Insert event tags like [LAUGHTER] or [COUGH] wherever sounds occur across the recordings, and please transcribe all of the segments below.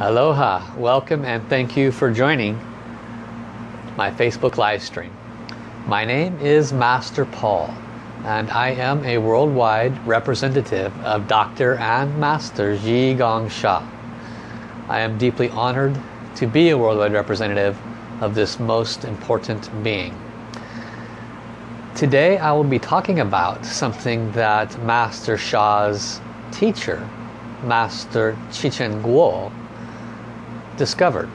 Aloha, welcome and thank you for joining my Facebook live stream. My name is Master Paul and I am a worldwide representative of Dr. and Master Zhi Gang Sha. I am deeply honored to be a worldwide representative of this most important being. Today I will be talking about something that Master Sha's teacher, Master Zhi Chen Guo, discovered.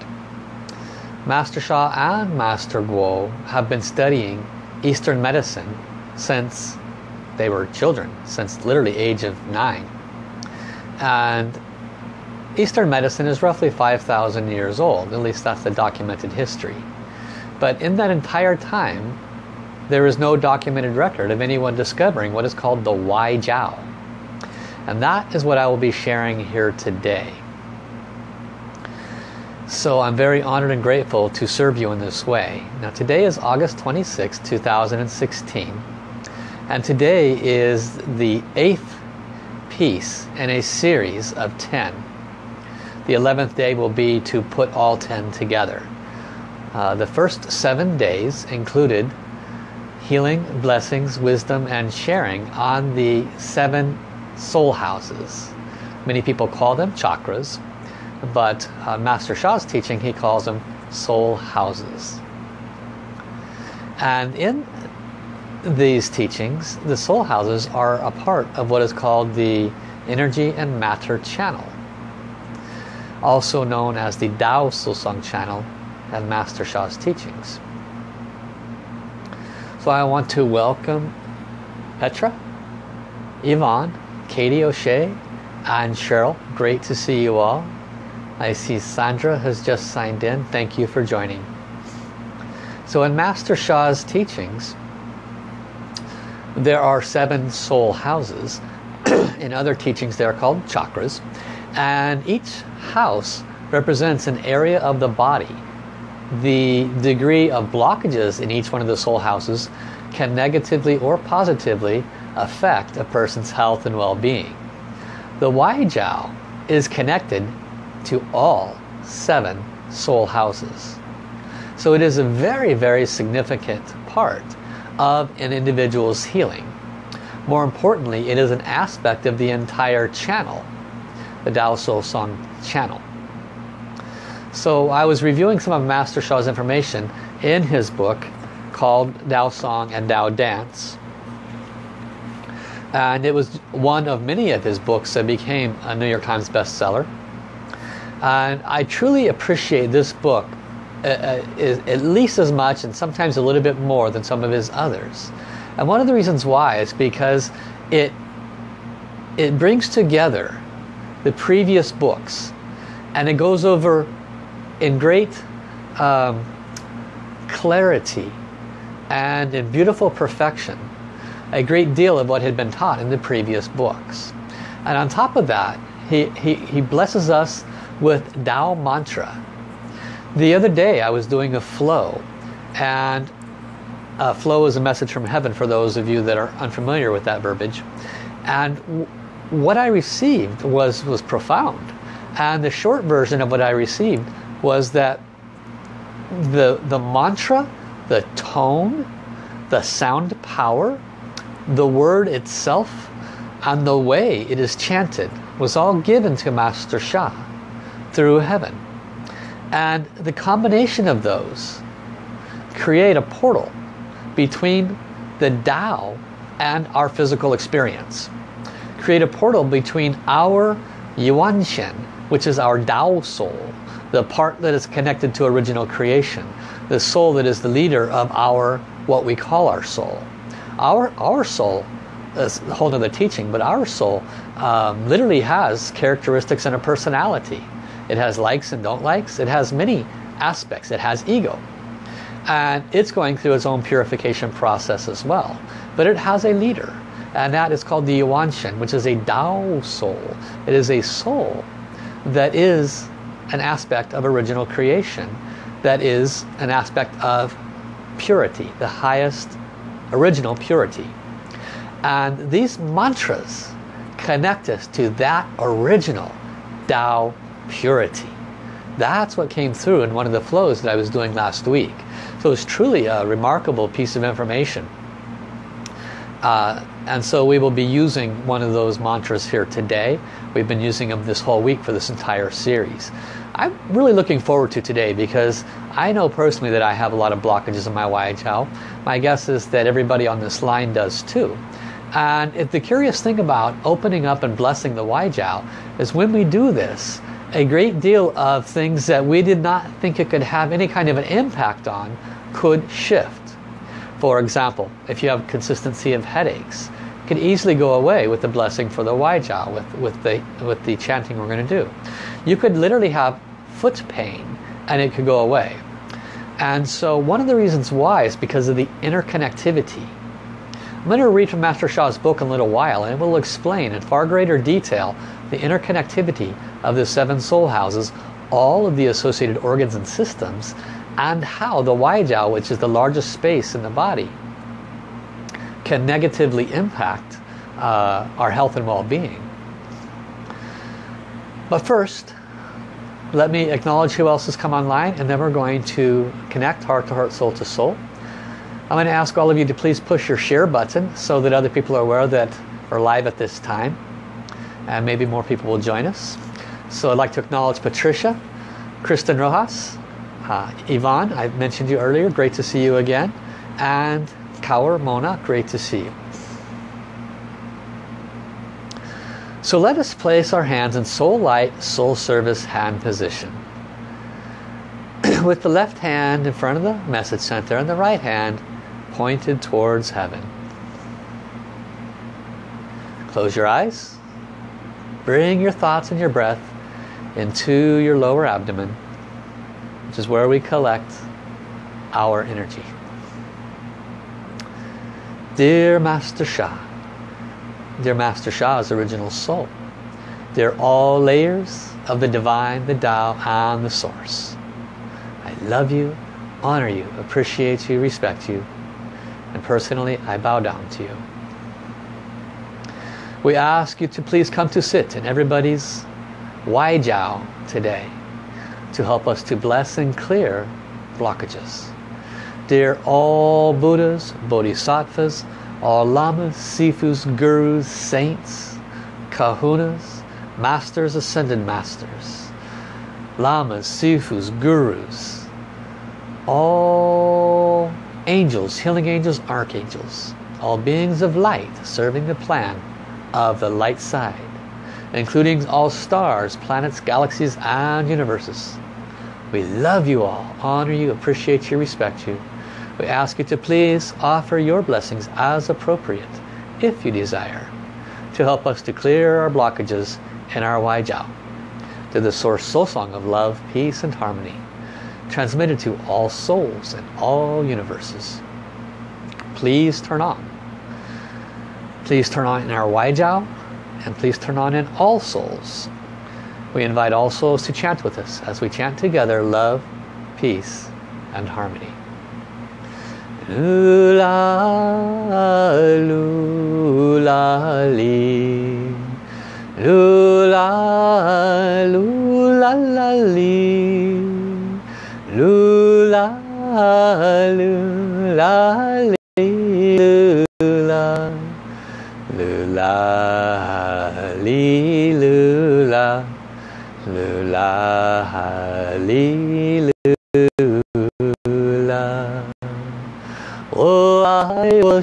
Master Sha and Master Guo have been studying Eastern medicine since they were children, since literally age of nine. And Eastern medicine is roughly 5,000 years old, at least that's the documented history. But in that entire time, there is no documented record of anyone discovering what is called the Wai Jiao. And that is what I will be sharing here today. So I'm very honored and grateful to serve you in this way. Now today is August 26, 2016. And today is the eighth piece in a series of 10. The 11th day will be to put all 10 together. Uh, the first seven days included healing, blessings, wisdom, and sharing on the seven soul houses. Many people call them chakras but uh, Master Sha's teaching he calls them soul houses. And in these teachings the soul houses are a part of what is called the energy and matter channel also known as the Tao Song channel and Master Sha's teachings. So I want to welcome Petra, Yvonne, Katie O'Shea and Cheryl. Great to see you all I see Sandra has just signed in. Thank you for joining. So in Master Sha's teachings, there are seven soul houses. [CLEARS THROAT] in other teachings, they are called chakras. And each house represents an area of the body. The degree of blockages in each one of the soul houses can negatively or positively affect a person's health and well-being. The Wai Jiao is connected to all seven soul houses. So it is a very, very significant part of an individual's healing. More importantly, it is an aspect of the entire channel, the Tao Soul Song channel. So I was reviewing some of Master Sha's information in his book called Tao Song and Tao Dance. And it was one of many of his books that became a New York Times bestseller. And I truly appreciate this book uh, uh, at least as much and sometimes a little bit more than some of his others. And one of the reasons why is because it it brings together the previous books and it goes over in great um, clarity and in beautiful perfection a great deal of what had been taught in the previous books. And on top of that, he, he, he blesses us with Tao Mantra. The other day I was doing a flow and a flow is a message from heaven for those of you that are unfamiliar with that verbiage. And what I received was, was profound. And the short version of what I received was that the, the mantra, the tone, the sound power, the word itself, and the way it is chanted was all given to Master Sha through heaven. And the combination of those create a portal between the Tao and our physical experience. Create a portal between our Yuan Shen, which is our Tao soul, the part that is connected to original creation, the soul that is the leader of our, what we call our soul. Our, our soul is a whole other teaching, but our soul um, literally has characteristics and a personality. It has likes and don't likes. It has many aspects. It has ego. And it's going through its own purification process as well. But it has a leader. And that is called the Yuanshen, which is a Tao soul. It is a soul that is an aspect of original creation. That is an aspect of purity, the highest original purity. And these mantras connect us to that original Tao purity. That's what came through in one of the flows that I was doing last week. So it's truly a remarkable piece of information. Uh, and so we will be using one of those mantras here today. We've been using them this whole week for this entire series. I'm really looking forward to today because I know personally that I have a lot of blockages in my Waijiao. My guess is that everybody on this line does too. And the curious thing about opening up and blessing the Waijiao is when we do this, a great deal of things that we did not think it could have any kind of an impact on could shift. For example, if you have consistency of headaches, could easily go away with the blessing for the Waijiao, with, with, the, with the chanting we're going to do. You could literally have foot pain and it could go away. And so one of the reasons why is because of the interconnectivity. I'm going to read from Master Sha's book in a little while and it will explain in far greater detail the interconnectivity of the seven soul houses, all of the associated organs and systems, and how the Waijiao, which is the largest space in the body, can negatively impact uh, our health and well-being. But first, let me acknowledge who else has come online and then we're going to connect heart to heart, soul to soul. I'm going to ask all of you to please push your share button so that other people are aware that we're live at this time and maybe more people will join us. So I'd like to acknowledge Patricia, Kristen Rojas, uh, Yvonne, I mentioned you earlier, great to see you again. And Kaur Mona, great to see you. So let us place our hands in soul light, soul service hand position. [CLEARS THROAT] With the left hand in front of the message center and the right hand pointed towards heaven. Close your eyes. Bring your thoughts and your breath into your lower abdomen which is where we collect our energy. Dear Master Sha, dear Master Sha's original soul, they're all layers of the divine, the Tao, and the source. I love you, honor you, appreciate you, respect you, and personally I bow down to you. We ask you to please come to sit in everybody's Waijiao today to help us to bless and clear blockages. Dear all Buddhas, Bodhisattvas, all Lamas, Sifus, Gurus, Saints, Kahunas, Masters, Ascended Masters, Lamas, Sifus, Gurus, all angels, healing angels, archangels, all beings of light serving the plan of the light side, including all stars, planets, galaxies, and universes. We love you all, honor you, appreciate you, respect you. We ask you to please offer your blessings as appropriate, if you desire, to help us to clear our blockages and our Waijiao, to the source soul song of love, peace, and harmony, transmitted to all souls in all universes. Please turn on. Please turn on in our Waijiao, and please turn on in all souls we invite all souls to chant with us as we chant together love, peace, and harmony. Lula, lula. Lula, lula,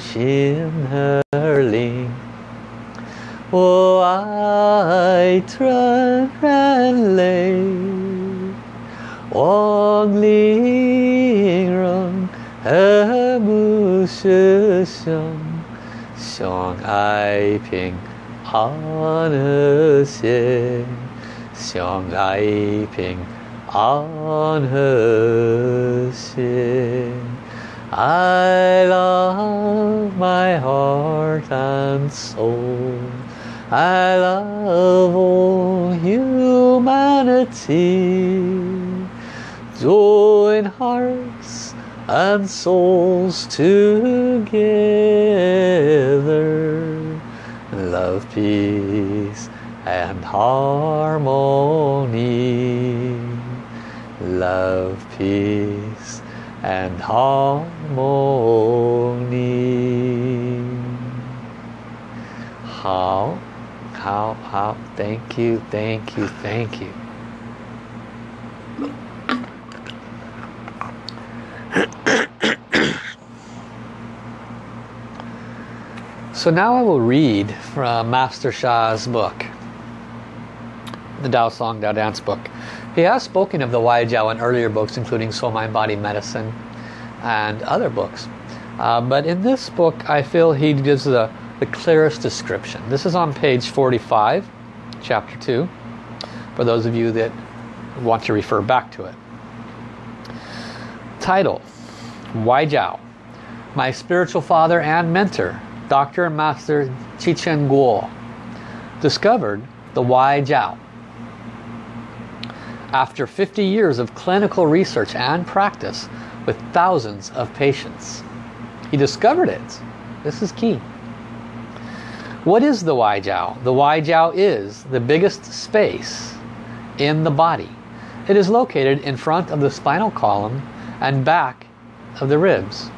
I was in her lane. Oh, I trust and lay. Wang Ling Rong, He Mu Shi Xiong, Xiong Ai Ping, An Xie. 相爱平安和谐。I love my heart and soul. I love all humanity. Join hearts and souls together. Love, peace, and harmony. love, peace, and harmony. How, how, how, thank you, thank you, thank you. [COUGHS] So now I will read from Master Sha's book, the Dao Song Dao Dance book. He has spoken of the Wai Jiao in earlier books, including Soul Mind Body Medicine and other books. Uh, but in this book, I feel he gives the, the clearest description. This is on page 45, chapter 2, for those of you that want to refer back to it. Title, Wai Jiao, My Spiritual Father and Mentor, Dr. and Master Zhi Chen Guo discovered the Wai Jiao. After 50 years of clinical research and practice with thousands of patients. He discovered it. This is key. What is the Wai Jiao? The Wai Jiao is the biggest space in the body. It is located in front of the spinal column and back of the ribs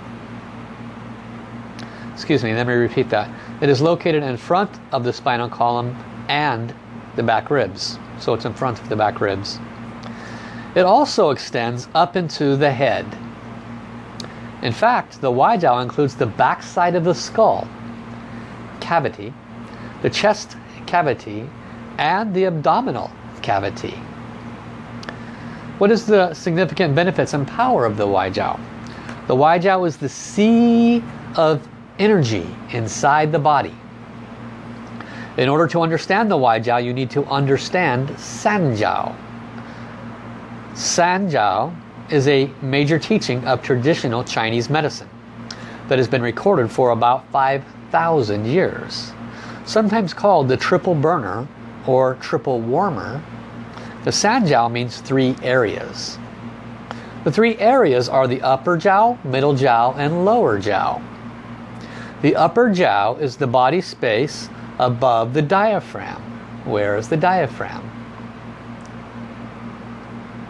excuse me, let me repeat that. It is located in front of the spinal column and the back ribs. So it's in front of the back ribs. It also extends up into the head. In fact, the Wai Jiao includes the back side of the skull cavity, the chest cavity, and the abdominal cavity. What is the significant benefits and power of the Wai Jiao? The Wai Jiao is the sea of energy inside the body. In order to understand the Wai Jiao, you need to understand Sanjiao. Sanjiao is a major teaching of traditional Chinese medicine that has been recorded for about 5,000 years. Sometimes called the triple burner or triple warmer, the Sanjiao means three areas. The three areas are the upper jiao, middle jiao, and lower jiao. The upper jiao is the body space above the diaphragm. Where is the diaphragm?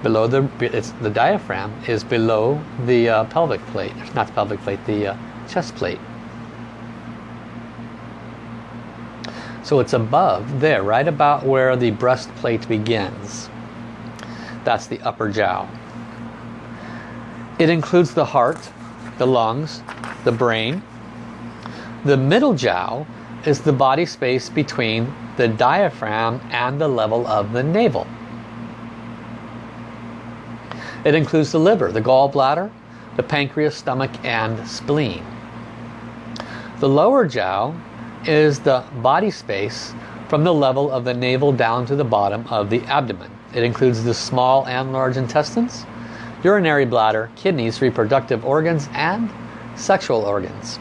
Below the, the diaphragm is below the uh, pelvic plate, not the pelvic plate, the uh, chest plate. So it's above there, right about where the breastplate begins. That's the upper jiao. It includes the heart, the lungs, the brain, the middle jiao is the body space between the diaphragm and the level of the navel. It includes the liver, the gallbladder, the pancreas, stomach, and spleen. The lower jiao is the body space from the level of the navel down to the bottom of the abdomen. It includes the small and large intestines, urinary bladder, kidneys, reproductive organs, and sexual organs.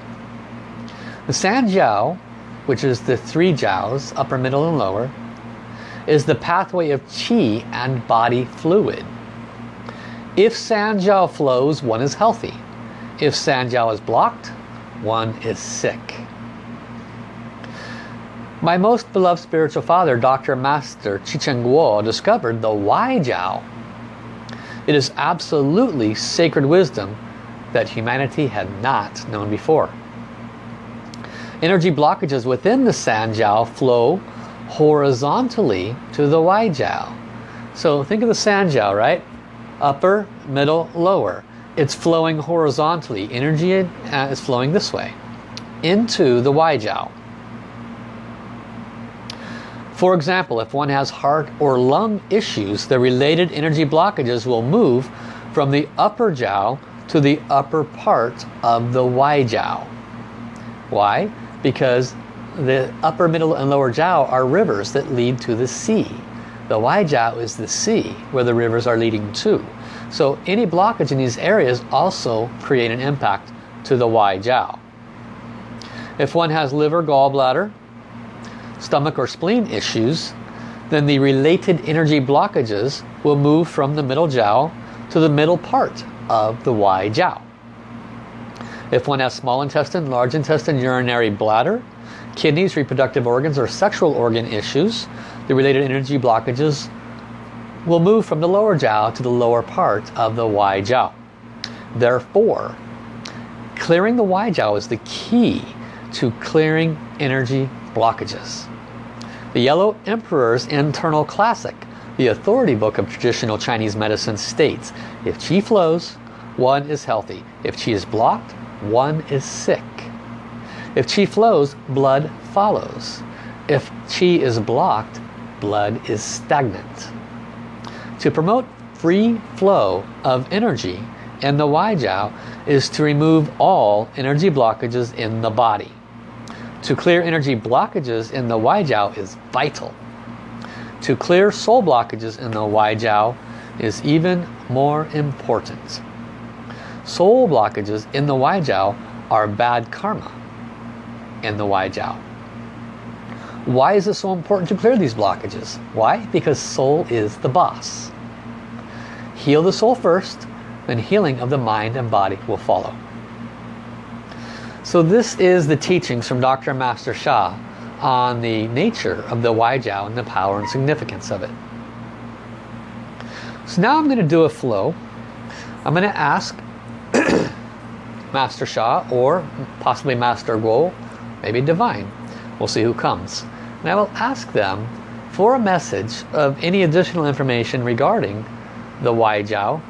The Sanjiao, which is the three jiaos, upper, middle, and lower, is the pathway of qi and body fluid. If Sanjiao flows, one is healthy. If Sanjiao is blocked, one is sick. My most beloved spiritual father, Dr. Master Zhi Chen Guo, discovered the Wai Jiao. It is absolutely sacred wisdom that humanity had not known before. Energy blockages within the San Jiao flow horizontally to the Wai Jiao. So think of the San Jiao, right? Upper, middle, lower. It's flowing horizontally. Energy uh, is flowing this way into the Wai Jiao. For example, if one has heart or lung issues, the related energy blockages will move from the upper jiao to the upper part of the Wai Jiao. Why? because the upper, middle, and lower jiao are rivers that lead to the sea. The Wai jiao is the sea where the rivers are leading to. So any blockage in these areas also create an impact to the Wai jiao. If one has liver, gallbladder, stomach or spleen issues, then the related energy blockages will move from the middle jiao to the middle part of the Wai jiao. If one has small intestine, large intestine, urinary bladder, kidneys, reproductive organs, or sexual organ issues, the related energy blockages will move from the lower jiao to the lower part of the Wai Jiao. Therefore, clearing the Wai Jiao is the key to clearing energy blockages. The Yellow Emperor's Internal Classic, the authority book of traditional Chinese medicine states, if qi flows, one is healthy. If qi is blocked, one is sick. If qi flows, blood follows. If qi is blocked, blood is stagnant. To promote free flow of energy in the Wai Jiao is to remove all energy blockages in the body. To clear energy blockages in the Wai Jiao is vital. To clear soul blockages in the Wai Jiao is even more important. Soul blockages in the Wai Jiao are bad karma in the Wai Jiao. Why is it so important to clear these blockages? Why? Because soul is the boss. Heal the soul first, then healing of the mind and body will follow. So this is the teachings from Dr. Master Sha on the nature of the Wai Jiao and the power and significance of it. So now I'm going to do a flow. I'm going to ask [COUGHS] Master Sha or possibly Master Guo, maybe Divine. We'll see who comes. And I will ask them for a message of any additional information regarding the Wai Jiao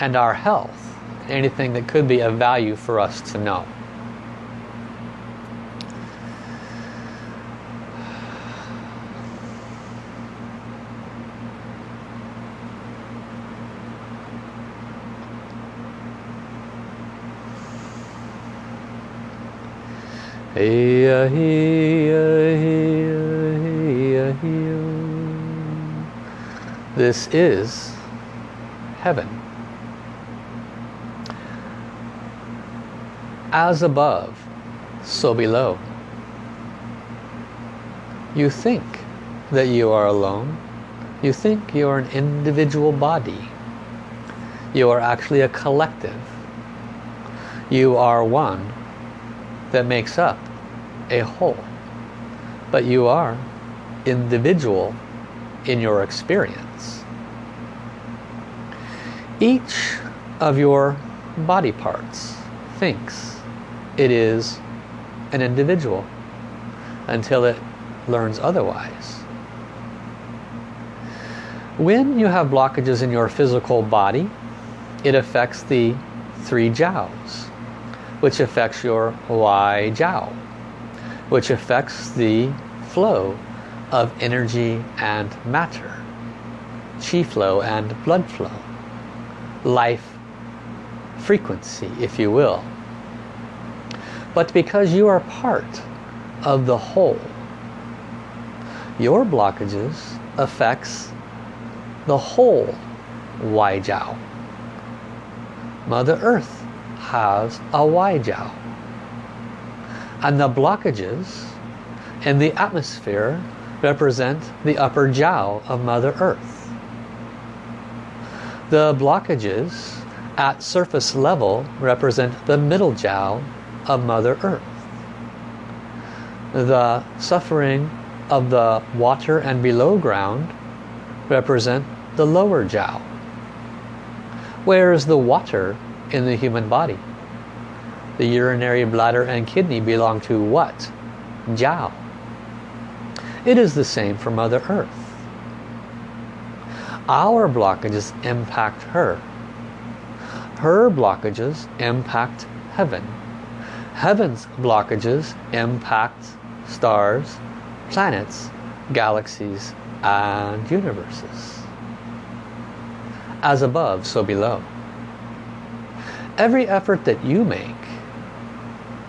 and our health. Anything that could be of value for us to know. This is heaven. As above, so below. You think that you are alone. You think you are an individual body. You are actually a collective. You are one that makes up a whole. But you are individual in your experience. Each of your body parts thinks it is an individual until it learns otherwise. When you have blockages in your physical body, it affects the three jiaos which affects your Wai Jiao, which affects the flow of energy and matter, chi flow and blood flow, life frequency, if you will. But because you are part of the whole, your blockages affects the whole Wai Jiao. Mother Earth has a Wai Jiao. And the blockages in the atmosphere represent the upper Jiao of Mother Earth. The blockages at surface level represent the middle Jiao of Mother Earth. The suffering of the water and below ground represent the lower Jiao. Whereas the water in the human body. The urinary bladder and kidney belong to what? Jiao. It is the same for Mother Earth. Our blockages impact her. Her blockages impact heaven. Heaven's blockages impact stars, planets, galaxies, and universes. As above, so below every effort that you make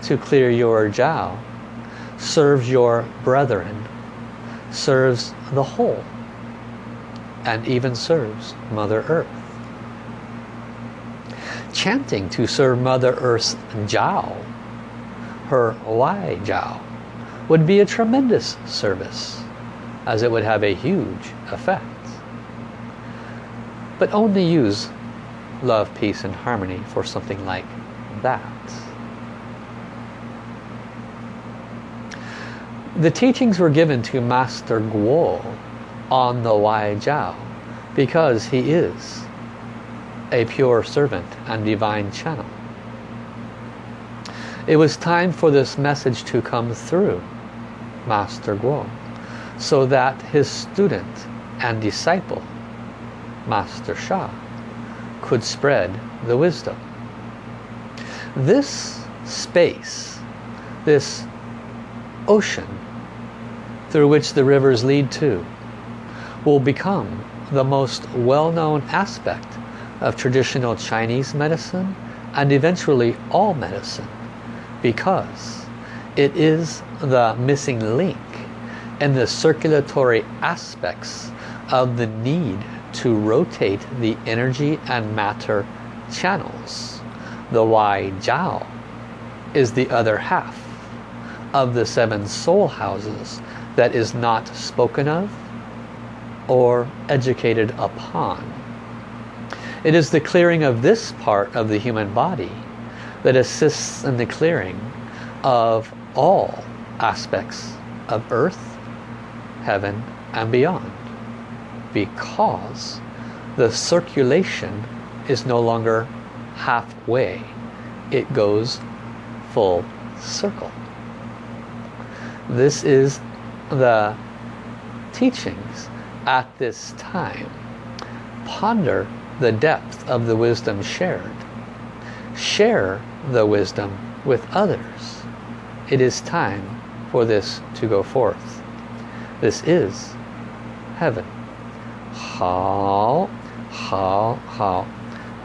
to clear your jiao serves your brethren, serves the whole, and even serves Mother Earth. Chanting to serve Mother Earth's jiao, her Wai jiao, would be a tremendous service, as it would have a huge effect. But only use love, peace, and harmony for something like that. The teachings were given to Master Guo on the Wai Jiao because he is a pure servant and divine channel. It was time for this message to come through Master Guo so that his student and disciple, Master Sha, could spread the wisdom. This space, this ocean through which the rivers lead to, will become the most well-known aspect of traditional Chinese medicine and eventually all medicine because it is the missing link in the circulatory aspects of the need to rotate the energy and matter channels. The Wai Jiao is the other half of the seven soul houses that is not spoken of or educated upon. It is the clearing of this part of the human body that assists in the clearing of all aspects of earth, heaven and beyond because the circulation is no longer halfway. It goes full circle. This is the teachings at this time. Ponder the depth of the wisdom shared share the wisdom with others it is time for this to go forth this is heaven 好好好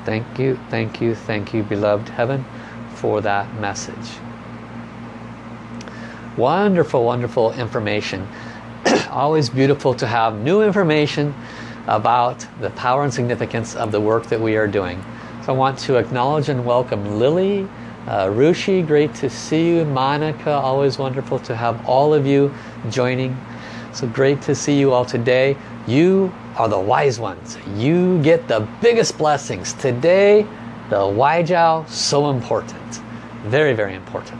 thank you thank you thank you beloved heaven for that message wonderful wonderful information [CLEARS THROAT] always beautiful to have new information about the power and significance of the work that we are doing so I want to acknowledge and welcome Lily uh, Rushi great to see you Monica always wonderful to have all of you joining so great to see you all today you are the wise ones. You get the biggest blessings. Today, the Waijiao, so important. Very, very important.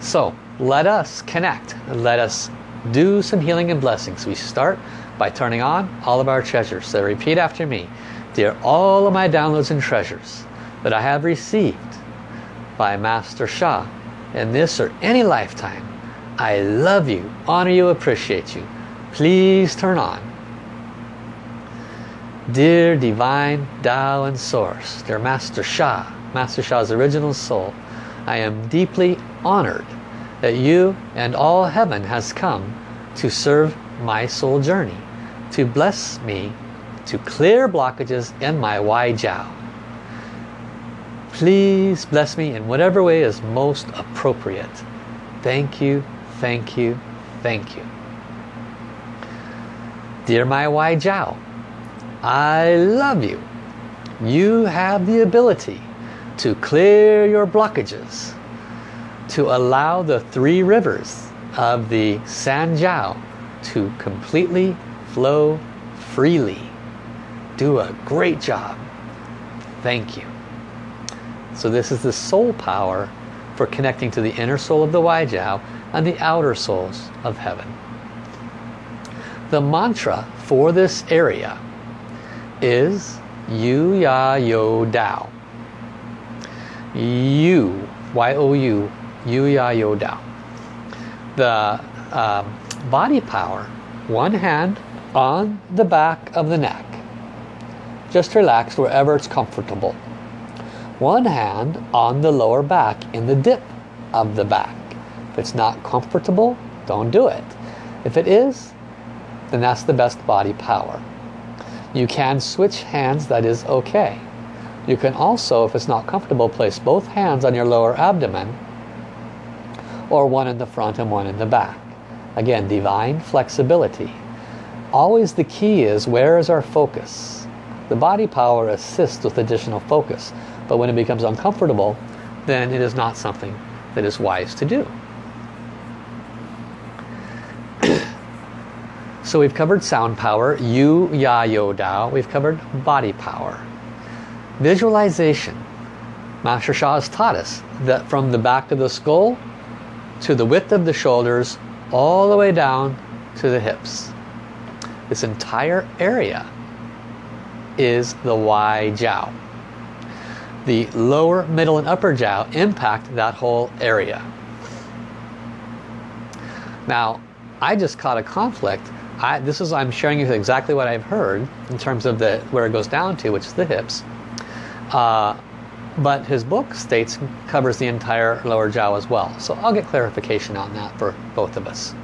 So, let us connect. Let us do some healing and blessings. We start by turning on all of our treasures. So repeat after me. Dear all of my downloads and treasures that I have received by Master Sha in this or any lifetime, I love you, honor you, appreciate you. Please turn on Dear Divine Tao and Source, dear Master Sha, Master Sha's original soul, I am deeply honored that you and all heaven has come to serve my soul journey, to bless me, to clear blockages in my Wai Jiao. Please bless me in whatever way is most appropriate. Thank you, thank you, thank you. Dear my Wai Jiao, I love you. You have the ability to clear your blockages, to allow the three rivers of the Sanjiao to completely flow freely. Do a great job. Thank you. So this is the soul power for connecting to the inner soul of the Waijiao and the outer souls of heaven. The mantra for this area is Yu Ya Yo Dao. Yu, Y-O-U, Yu Ya Yo Dao. The uh, body power, one hand on the back of the neck. Just relax wherever it's comfortable. One hand on the lower back in the dip of the back. If it's not comfortable, don't do it. If it is, then that's the best body power. You can switch hands, that is okay. You can also, if it's not comfortable, place both hands on your lower abdomen or one in the front and one in the back. Again, divine flexibility. Always the key is where is our focus? The body power assists with additional focus, but when it becomes uncomfortable, then it is not something that is wise to do. [CLEARS THROAT] So we've covered sound power, Yu, Ya, Yo, Dao. We've covered body power. Visualization. Master Sha has taught us that from the back of the skull to the width of the shoulders, all the way down to the hips. This entire area is the Wai Jiao. The lower, middle, and upper jiao impact that whole area. Now, I just caught a conflict. I, this is I'm sharing you exactly what I've heard in terms of the where it goes down to, which is the hips. Uh, but his book states covers the entire lower jiao as well. So I'll get clarification on that for both of us.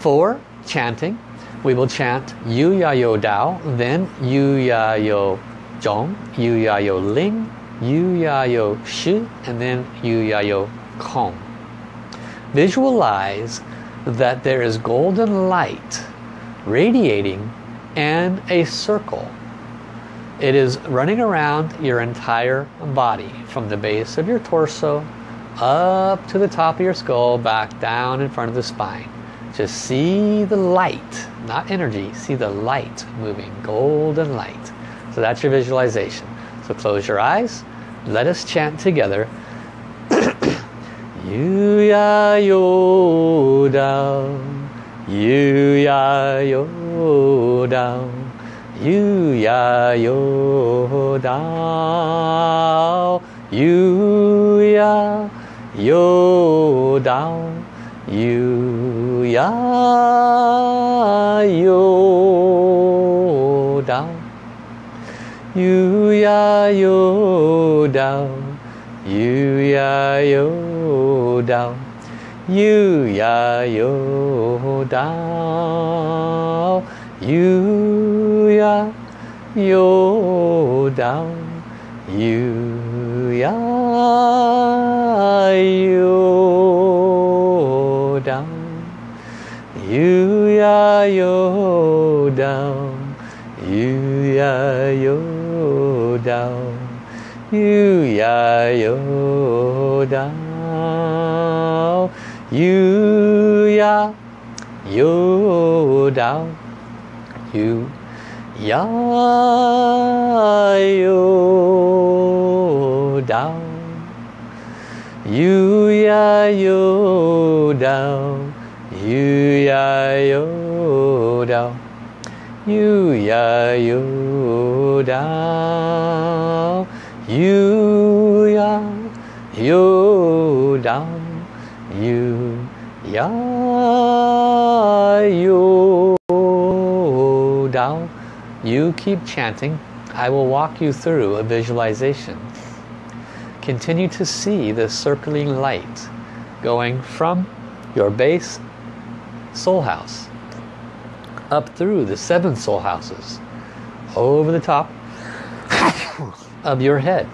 For chanting, we will chant Yu Ya Yo Dao, then Yu Ya Yo Zhong, Yu Ya Yo Ling, Yu Ya Yo Shi, and then Yu Ya Yo Kong. Visualize that there is golden light radiating and a circle. It is running around your entire body from the base of your torso up to the top of your skull back down in front of the spine. Just see the light, not energy, see the light moving, golden light. So that's your visualization. So close your eyes, let us chant together. [COUGHS] Yu ya yo dao, yu ya yo dao, yu ya yo dao, yu ya yo dao, yu ya yo dao, yu ya yo dao, yu ya yo dao, yu ya yo dao, yu ya yo yu ya yo dao. Yu ya yo dao. Yu ya yo dao. Yu ya yo dao. Yu ya yo dao. Yu ya yo dao yu ya yo dao. yu ya yo dao. yu ya yo dao. yu ya yo dao, yu ya yo dao. You keep chanting. I will walk you through a visualization. Continue to see the circling light going from your base soul house up through the seven soul houses over the top [COUGHS] of your head.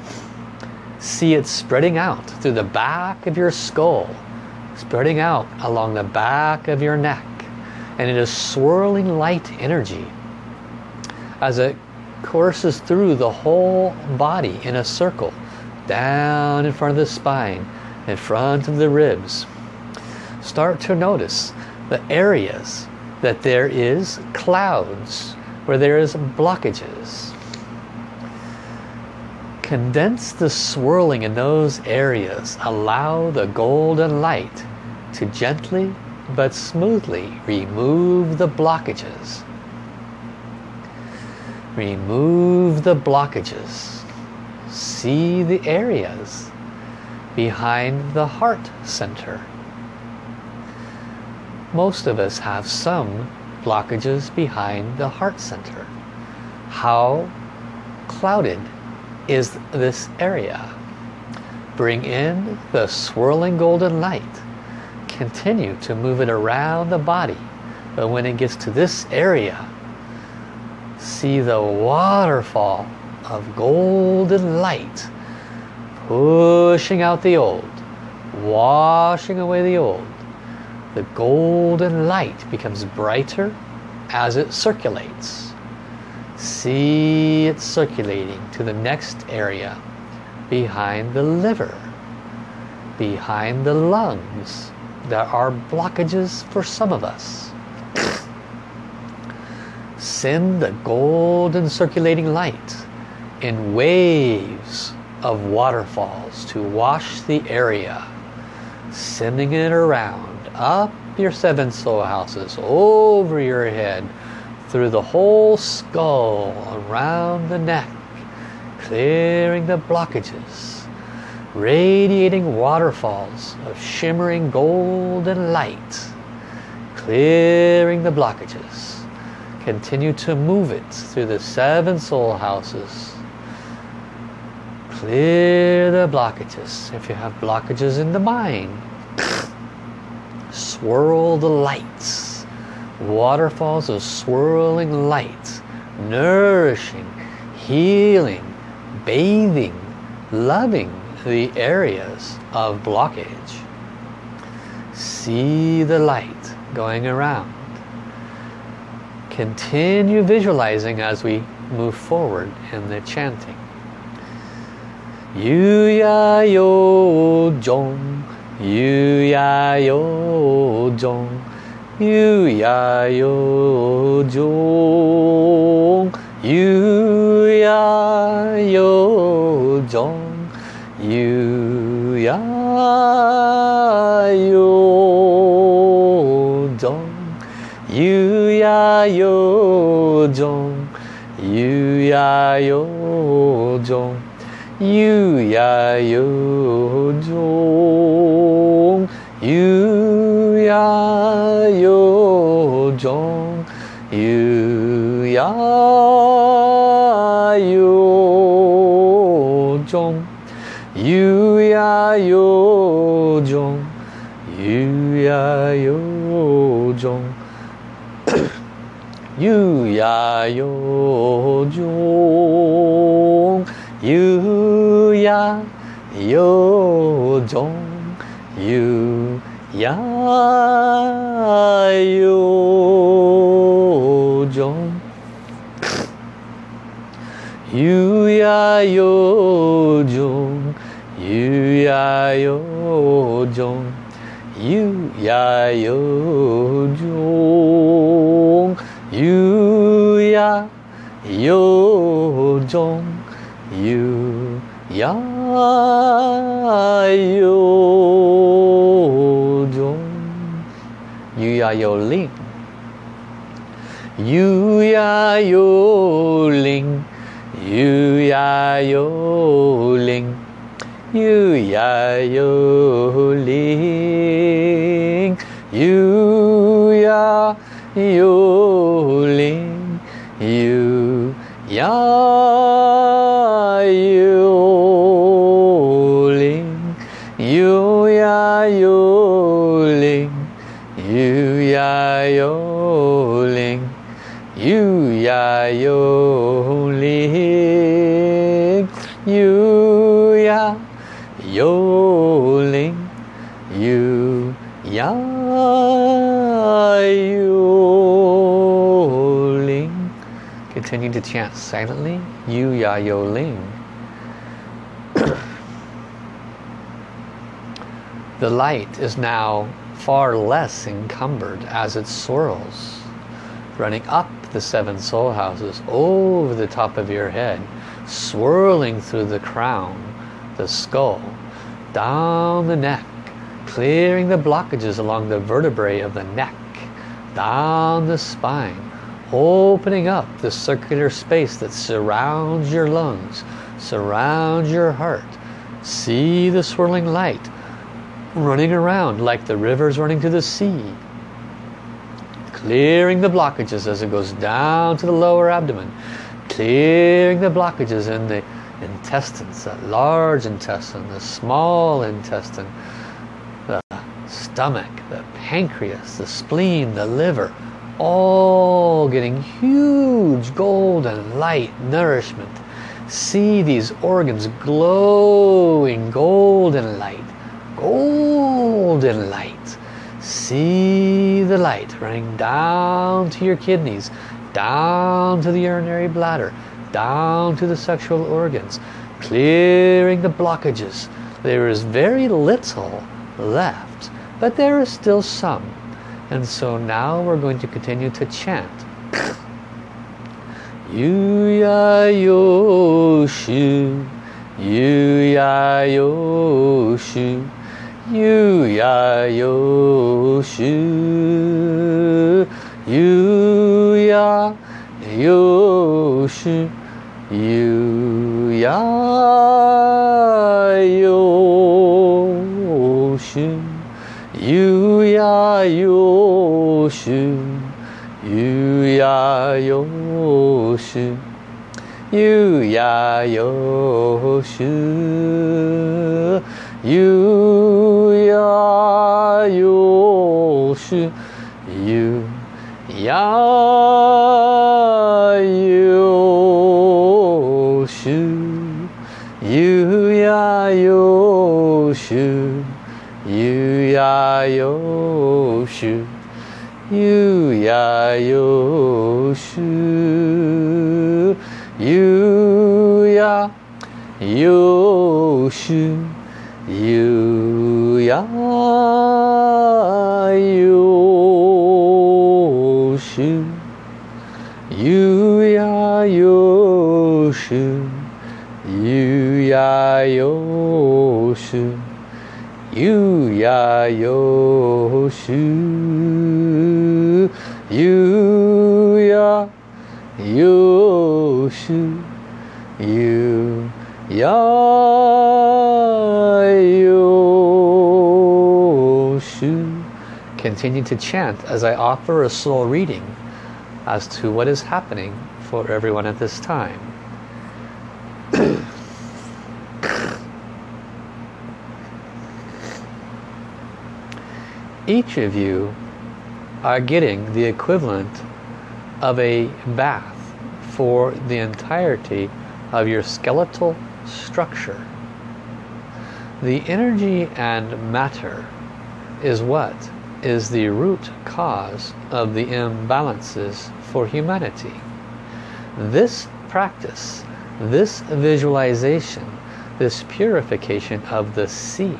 See it spreading out through the back of your skull, spreading out along the back of your neck. And it is swirling light energy as it courses through the whole body in a circle, down in front of the spine, in front of the ribs. Start to notice the areas that there is clouds, where there is blockages. Condense the swirling in those areas. Allow the golden light to gently but smoothly remove the blockages. Remove the blockages. See the areas behind the heart center. Most of us have some blockages behind the heart center. How clouded is this area? Bring in the swirling golden light. Continue to move it around the body. But when it gets to this area, see the waterfall of golden light pushing out the old, washing away the old. The golden light becomes brighter as it circulates. See it circulating to the next area behind the liver, behind the lungs. There are blockages for some of us. Send the golden circulating light in waves of waterfalls to wash the area, sending it around, up your seven soul houses, over your head, through the whole skull, around the neck, clearing the blockages, radiating waterfalls of shimmering golden light, clearing the blockages. Continue to move it through the seven soul houses. Clear the blockages. If you have blockages in the mind, swirl the lights. Waterfalls of swirling lights, nourishing, healing, bathing, loving the areas of blockage. See the light going around. Continue visualizing as we move forward in the chanting. ゆやよじょんゆやよじょんゆやよじょんゆやよじょんゆやよじょんゆやよじょんゆやよじょん悠呀悠中，悠呀悠中，悠呀悠中，悠呀悠中，悠呀悠中，悠呀悠中。悠呀悠中悠呀悠中悠呀悠中悠呀悠中悠呀悠中悠呀悠中 Yu ya yo jong Yu ya yo ling Yu ya yo The light is now far less encumbered as it swirls, running up the seven soul houses over the top of your head, swirling through the crown, the skull, down the neck, clearing the blockages along the vertebrae of the neck, down the spine, opening up the circular space that surrounds your lungs, surrounds your heart. See the swirling light running around like the rivers running to the sea. Clearing the blockages as it goes down to the lower abdomen. Clearing the blockages in the intestines, that large intestine, the small intestine, the stomach, the pancreas, the spleen, the liver, all getting huge golden light nourishment. See these organs glowing golden light golden light. See the light running down to your kidneys, down to the urinary bladder, down to the sexual organs, clearing the blockages. There is very little left, but there is still some. And so now we're going to continue to chant. Yu ya yo ゆやよしゅゆやよしゅゆやよしゅゆやよしゅやよしゅやよし 유야 요슈 유야 요슈 유야 요슈 유야 요슈 유야 요슈 유야 요슈 悠呀悠秀，悠呀悠秀，悠呀悠秀，悠呀悠秀，悠呀悠秀。Continue to chant as I offer a soul reading as to what is happening for everyone at this time [COUGHS] each of you are getting the equivalent of a bath for the entirety of your skeletal structure. The energy and matter is what is the root cause of the imbalances for humanity. This practice, this visualization, this purification of the sea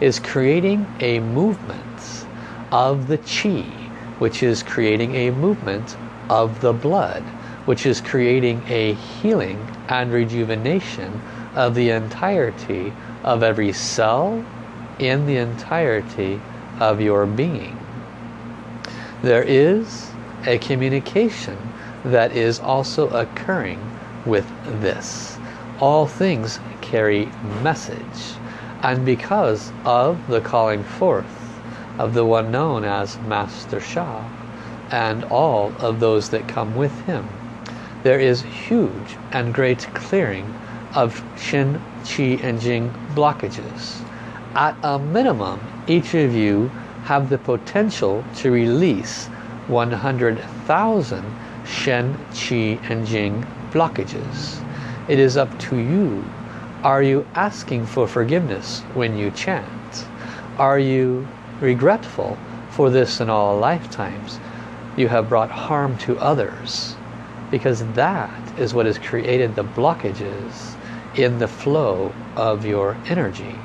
is creating a movement of the chi, which is creating a movement of the blood, which is creating a healing and rejuvenation of the entirety of every cell in the entirety of your being. There is a communication that is also occurring with this. All things carry message and because of the calling forth of the one known as Master Sha and all of those that come with him there is huge and great clearing of Shen, Qi and Jing blockages. At a minimum, each of you have the potential to release 100,000 Shen, Qi and Jing blockages. It is up to you. Are you asking for forgiveness when you chant? Are you regretful for this in all lifetimes? You have brought harm to others because that is what has created the blockages in the flow of your energy.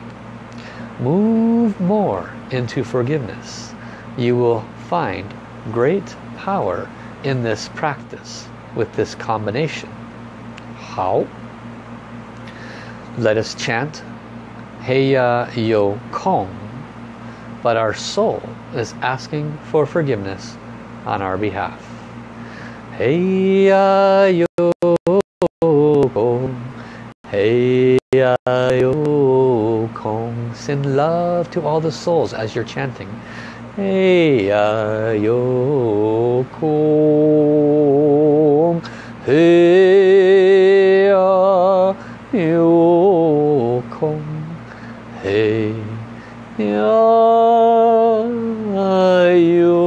Move more into forgiveness. You will find great power in this practice with this combination. How? Let us chant Heya Yo Kong. But our soul is asking for forgiveness on our behalf. Heya yo kong, Heya ya yo kong. Send love to all the souls as you're chanting. Hey ya yo kong, hey ya yo kong, hey ya yo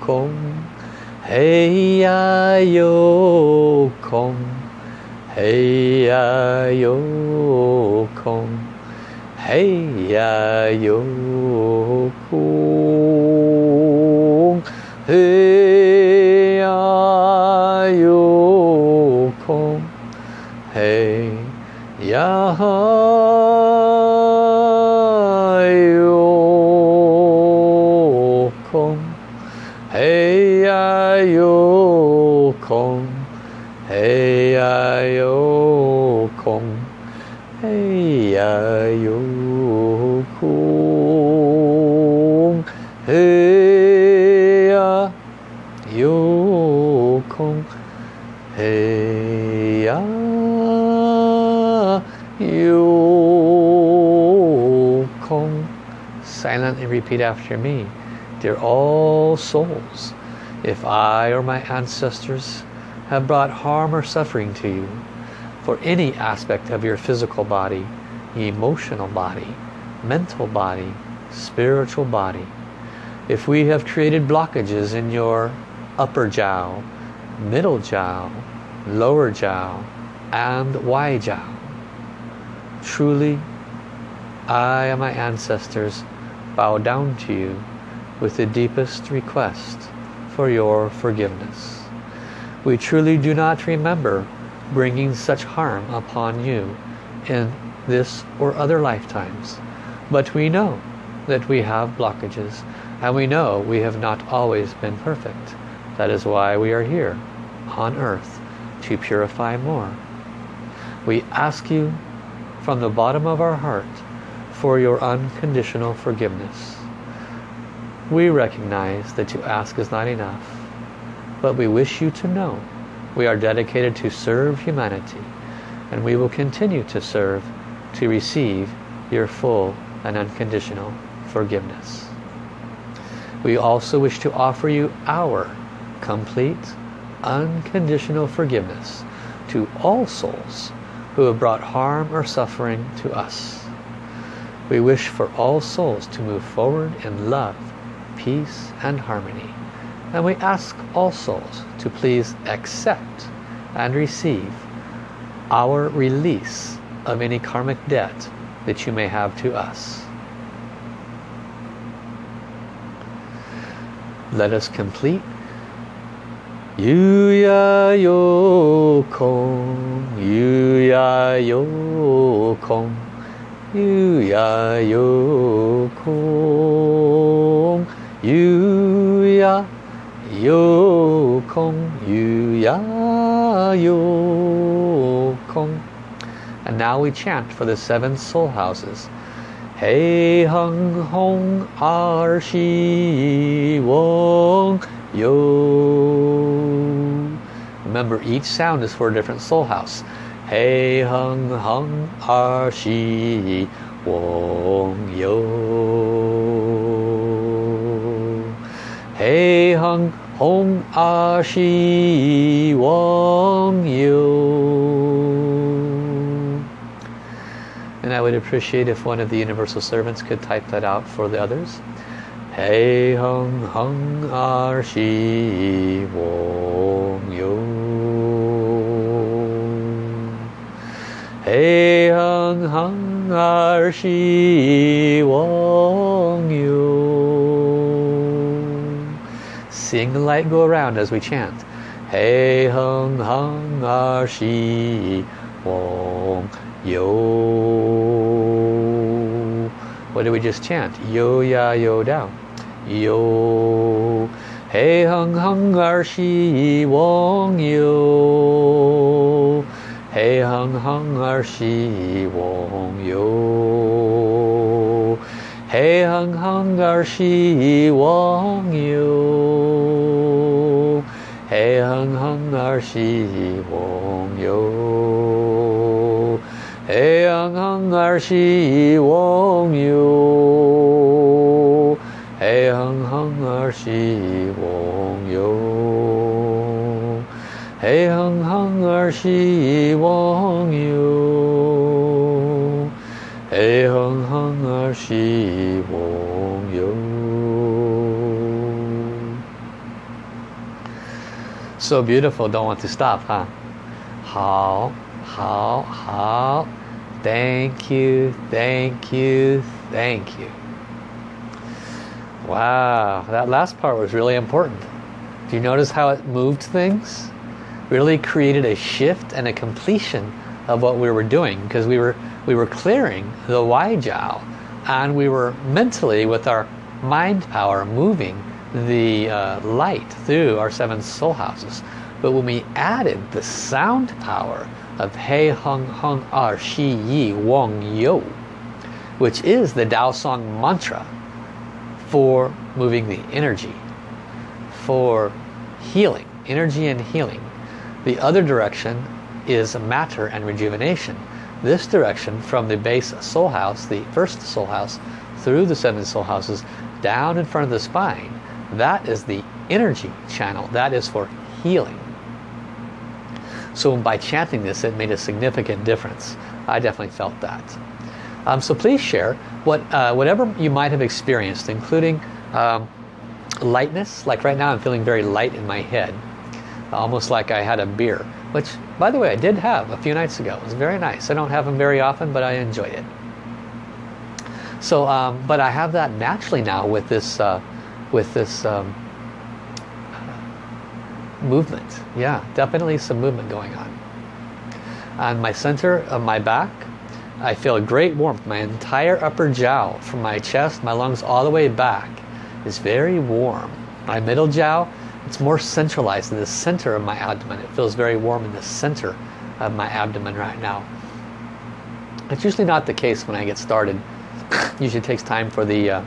kong. Hey ya yo kong, hey ya giới và vô khu. 空，嘿呀，有空，嘿呀，有空。Silently repeat after me. Dear all souls, if I or my ancestors have brought harm or suffering to you, for any aspect of your physical body, emotional body, mental body, spiritual body, if we have created blockages in your upper jiao, middle jiao, lower jiao, and Wai jiao, truly I and my ancestors bow down to you with the deepest request for your forgiveness. We truly do not remember bringing such harm upon you in this or other lifetimes. But we know that we have blockages and we know we have not always been perfect. That is why we are here on earth to purify more. We ask you from the bottom of our heart for your unconditional forgiveness. We recognize that to ask is not enough, but we wish you to know we are dedicated to serve humanity and we will continue to serve to receive your full and unconditional forgiveness. We also wish to offer you our complete, unconditional forgiveness to all souls who have brought harm or suffering to us. We wish for all souls to move forward in love, peace and harmony. And we ask all souls to please accept and receive our release of any karmic debt that you may have to us. Let us complete Yu ya yo kong, yu ya yo kong, yu ya yo kong, yu ya yo kong, yu ya yo and now we chant for the seven soul houses. Hey hung hong ar shi wong yo. Remember each sound is for a different soul house. Hey hung hung ar shi wong yo. Hey hung hong ar shi wong yo. Appreciate if one of the universal servants could type that out for the others. Hey hung hung ah, ar shi wong yo. Hey hung hung ah, ar shi wong yu. Seeing the light go around as we chant. Hey hung hung ah, ar shi wong yo. What did we just chant? Yo ya yo down. Yo. Hey hung hung ar shi wong yo. Hey hung hung ar shi wong yo. Hey hung hung ar shi wong yo. Hey hung hung ar shi wong yo. 해양항 알시공유 해양항 알시공유 So beautiful, don't want to stop, huh? 好，好，好。Thank you, thank you, thank you. Wow, that last part was really important. Do you notice how it moved things? Really created a shift and a completion of what we were doing because we were we were clearing the Jiao, and we were mentally with our mind power moving the uh, light through our seven soul houses. But when we added the sound power of Hei Hung Hung Ar Shi Yi Wong Yo, which is the Tao Song mantra for moving the energy, for healing, energy and healing. The other direction is matter and rejuvenation. This direction from the base soul house, the first soul house, through the seven soul houses, down in front of the spine, that is the energy channel. That is for healing. So by chanting this, it made a significant difference. I definitely felt that. Um, so please share what uh, whatever you might have experienced, including um, lightness. Like right now I'm feeling very light in my head. Almost like I had a beer. Which, by the way, I did have a few nights ago. It was very nice. I don't have them very often, but I enjoyed it. So, um, but I have that naturally now with this, uh, with this um, movement. Yeah, definitely some movement going on. On my center of my back, I feel great warmth. My entire upper jiao, from my chest, my lungs, all the way back, is very warm. My middle jiao, it's more centralized in the center of my abdomen. It feels very warm in the center of my abdomen right now. It's usually not the case when I get started. [LAUGHS] usually takes time for the, uh,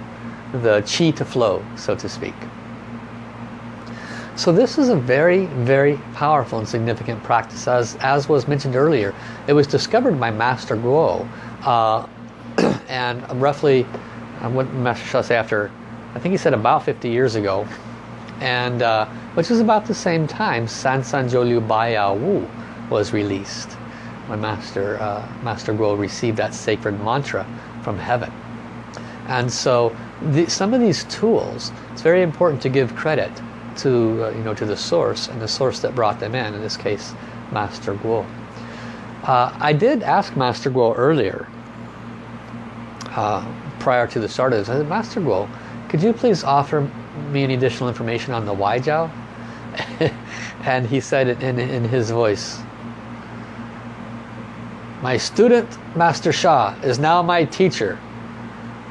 the chi to flow, so to speak. So this is a very, very powerful and significant practice. As, as was mentioned earlier, it was discovered by Master Guo. Uh, [CLEARS THROAT] and roughly, uh, what Master Sha say after, I think he said about 50 years ago. And uh, which was about the same time San San Jiu Liu Ba Yao Wu was released. When Master, uh, Master Guo received that sacred mantra from heaven. And so the, some of these tools, it's very important to give credit to uh, you know to the source and the source that brought them in in this case Master Guo. Uh, I did ask Master Guo earlier uh, prior to the start of this I said Master Guo could you please offer me any additional information on the Waijiao [LAUGHS] and he said it in, in his voice. My student Master Sha is now my teacher.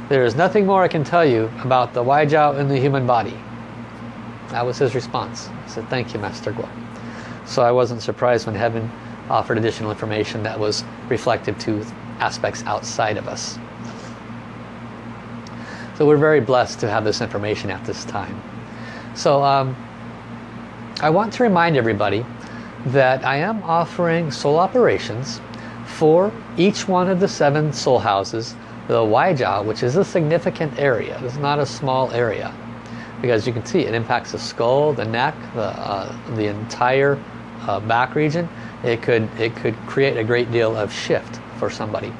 There is nothing more I can tell you about the Waijiao in the human body that was his response. I said, thank you, Master Guo. So I wasn't surprised when heaven offered additional information that was reflective to aspects outside of us. So we're very blessed to have this information at this time. So um, I want to remind everybody that I am offering soul operations for each one of the seven soul houses, the Waijiao, which is a significant area. It's not a small area because you can see it impacts the skull, the neck, the, uh, the entire uh, back region. It could, it could create a great deal of shift for somebody.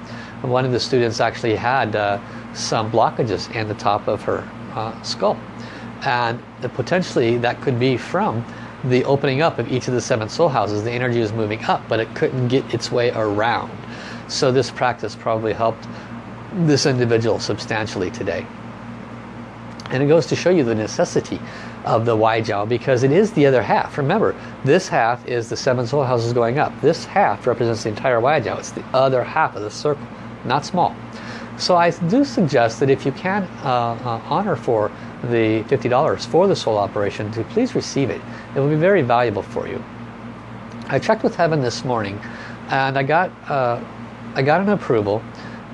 One of the students actually had uh, some blockages in the top of her uh, skull. And potentially that could be from the opening up of each of the seven soul houses. The energy was moving up, but it couldn't get its way around. So this practice probably helped this individual substantially today. And it goes to show you the necessity of the Waijiao because it is the other half. Remember, this half is the seven soul houses going up. This half represents the entire Waijiao. It's the other half of the circle, not small. So I do suggest that if you can uh, uh, honor for the $50 for the soul operation, to please receive it. It will be very valuable for you. I checked with Heaven this morning and I got, uh, I got an approval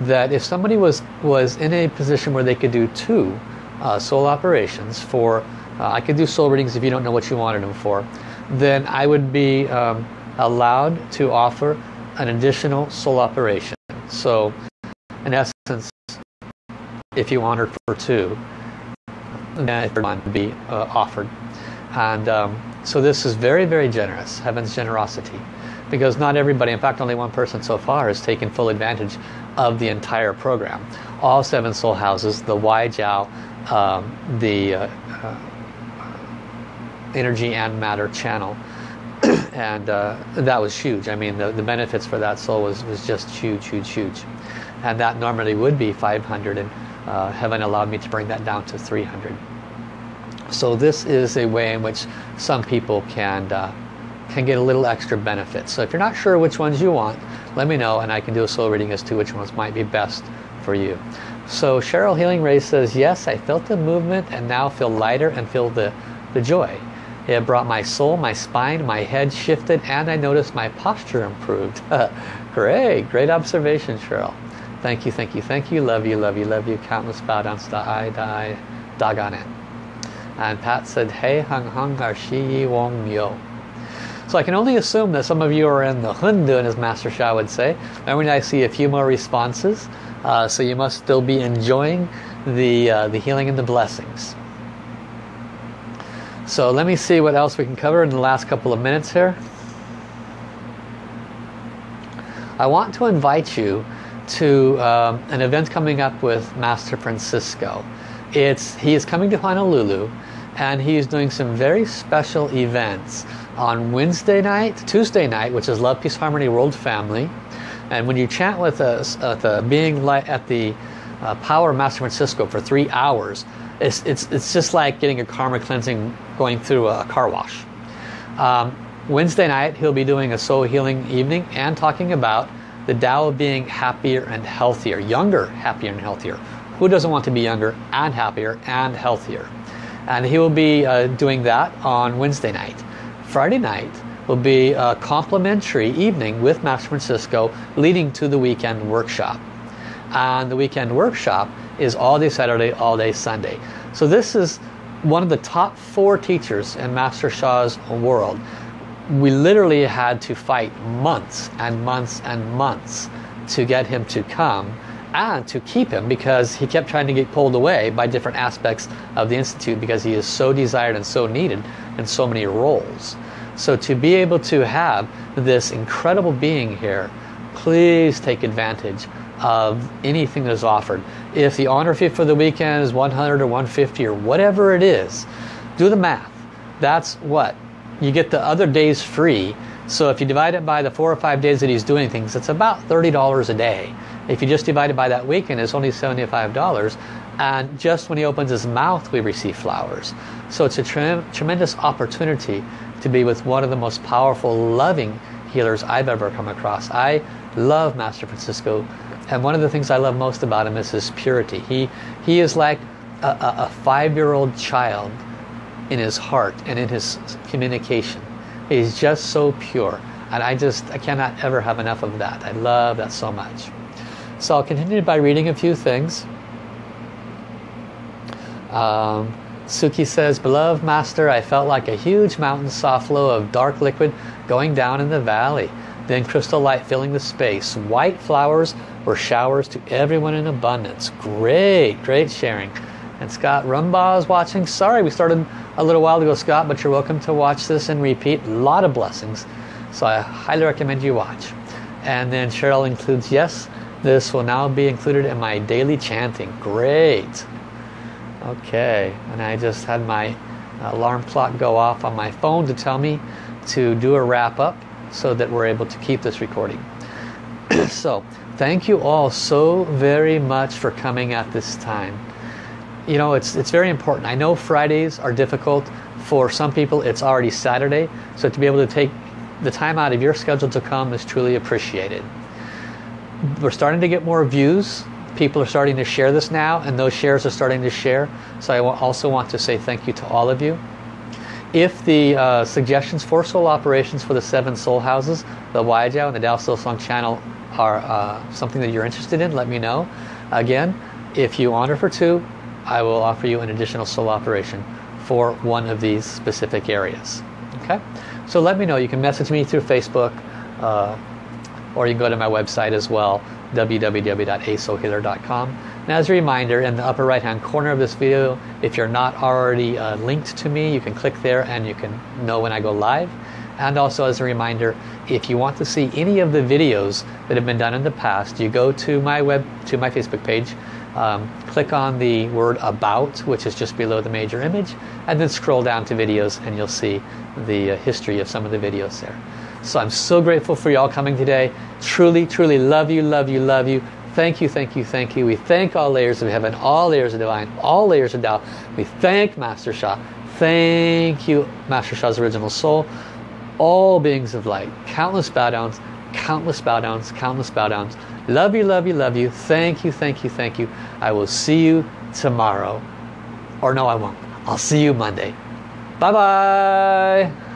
that if somebody was, was in a position where they could do two uh, soul operations for, uh, I could do soul readings if you don't know what you wanted them for, then I would be um, allowed to offer an additional soul operation. So in essence, if you honored for two, then it would be uh, offered. And um, so this is very, very generous, heaven's generosity. Because not everybody, in fact only one person so far has taken full advantage of the entire program. All seven soul houses, the Waijiao, um, the uh, uh, energy and matter channel. [CLEARS THROAT] And uh, that was huge. I mean the, the benefits for that soul was, was just huge huge huge. And that normally would be 500 and uh, heaven allowed me to bring that down to 300 so this is a way in which some people can uh, can get a little extra benefit. So if you're not sure which ones you want let me know and I can do a soul reading as to which ones might be best for you so Cheryl Healing Ray says, yes, I felt the movement and now feel lighter and feel the, the joy. It brought my soul, my spine, my head shifted, and I noticed my posture improved. [LAUGHS] great, great observation, Cheryl. Thank you, thank you, thank you. Love you, love you, love you. Countless bow downs to I, die, doggone it. And Pat said, Hey hung hung ar shi yi wong yo. So I can only assume that some of you are in the Hundun, as Master Sha would say. And when I see a few more responses, uh, so you must still be enjoying the, uh, the healing and the blessings. So let me see what else we can cover in the last couple of minutes here. I want to invite you to um, an event coming up with Master Francisco. It's He is coming to Honolulu and he is doing some very special events on Wednesday night, Tuesday night, which is Love, Peace, Harmony, World Family. And when you chant with us the being light at the uh, Power of Master Francisco for three hours, it's, it's, it's just like getting a karma cleansing going through a car wash. Um, Wednesday night, he'll be doing a soul healing evening and talking about the Tao being happier and healthier, younger, happier and healthier. Who doesn't want to be younger and happier and healthier? And he will be uh, doing that on Wednesday night. Friday night will be a complimentary evening with Master Francisco leading to the weekend workshop. And the weekend workshop is all day Saturday, all day Sunday. So this is one of the top four teachers in Master Sha's world. We literally had to fight months and months and months to get him to come and to keep him because he kept trying to get pulled away by different aspects of the Institute because he is so desired and so needed in so many roles. So to be able to have this incredible being here, please take advantage of anything that is offered. If the honor fee for the weekend is 100 or 150 or whatever it is, do the math. That's what? You get the other days free. So if you divide it by the four or five days that he's doing things, it's about $30 a day. If you just divide it by that weekend, it's only $75. And just when he opens his mouth, we receive flowers. So it's a tre tremendous opportunity to be with one of the most powerful, loving healers I've ever come across. I love Master Francisco. And one of the things I love most about him is his purity. He, he is like a, a, five-year-old child in his heart and in his communication. He's just so pure. And I just, I cannot ever have enough of that. I love that so much. So I'll continue by reading a few things. Um, Suki says, Beloved Master, I felt like a huge mountain soft flow of dark liquid going down in the valley. Then crystal light filling the space. White flowers were showers to everyone in abundance. Great, great sharing. And Scott Rumbaugh is watching. Sorry we started a little while ago, Scott, but you're welcome to watch this and repeat. A lot of blessings. So I highly recommend you watch. And then Cheryl includes, yes, this will now be included in my daily chanting. Great. Okay, and I just had my alarm clock go off on my phone to tell me to do a wrap up so that we're able to keep this recording. [CLEARS THROAT] so, thank you all so very much for coming at this time. You know, it's, it's very important. I know Fridays are difficult. For some people, it's already Saturday. So to be able to take the time out of your schedule to come is truly appreciated we're starting to get more views people are starting to share this now and those shares are starting to share. So I also want to say thank you to all of you. If the uh, suggestions for soul operations for the seven soul houses the Waijiao and the Dao Soul Song channel are uh, something that you're interested in let me know. Again if you honor for two I will offer you an additional soul operation for one of these specific areas. Okay? So let me know. You can message me through Facebook uh, or you can go to my website as well www.asoulhealer.com and as a reminder in the upper right hand corner of this video if you're not already uh, linked to me you can click there and you can know when I go live. And also as a reminder if you want to see any of the videos that have been done in the past you go to my web to my Facebook page um, click on the word about which is just below the major image and then scroll down to videos and you'll see the uh, history of some of the videos there so I'm so grateful for you all coming today. Truly, truly love you, love you, love you. Thank you, thank you, thank you. We thank all layers of heaven, all layers of divine, all layers of Tao. We thank Master Sha. Thank you, Master Sha's original soul. All beings of light. Countless bow downs, countless bow downs, countless bow downs. Love you, love you, love you. Thank you, thank you, thank you. I will see you tomorrow. Or no, I won't. I'll see you Monday. Bye-bye.